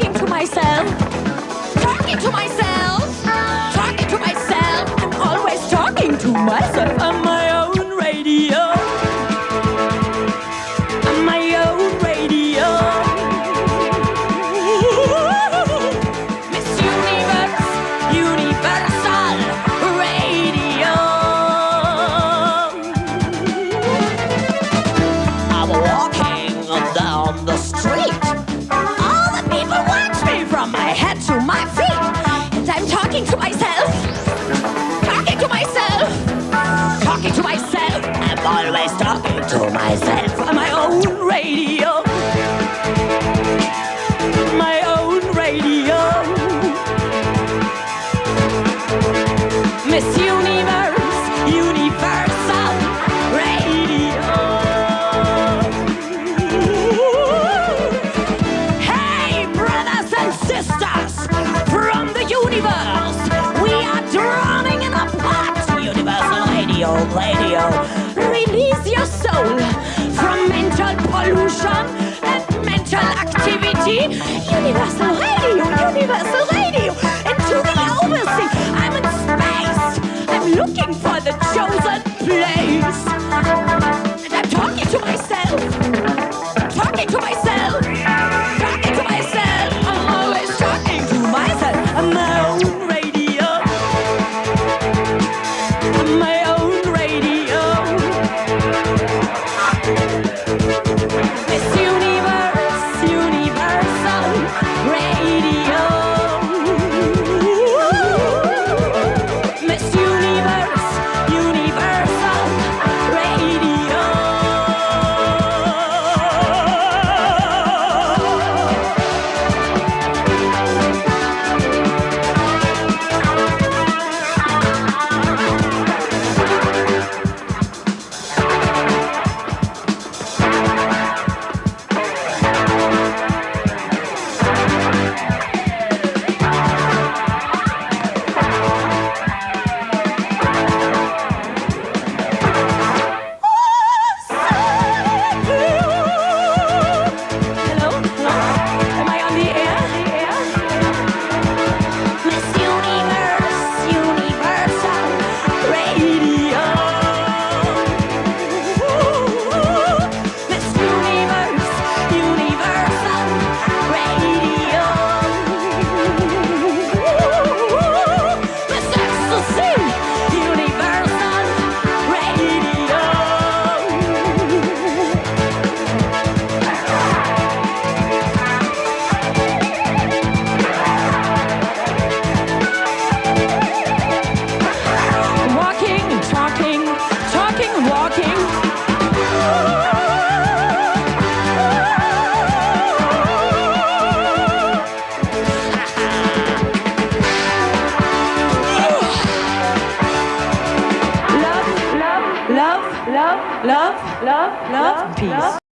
thinking to myself, myself on my own radio. My own radio. Miss Universe, Universal Radio. Hey, brothers and sisters from the universe, we are drowning in a pot. Universal Radio, radio. Release your soul from mental pollution and mental activity. Universal Radio, Universal Radio. Into the oversea. I'm in space. I'm looking for the chosen place. And I'm talking to myself. Talking to myself. Love, love, love, peace.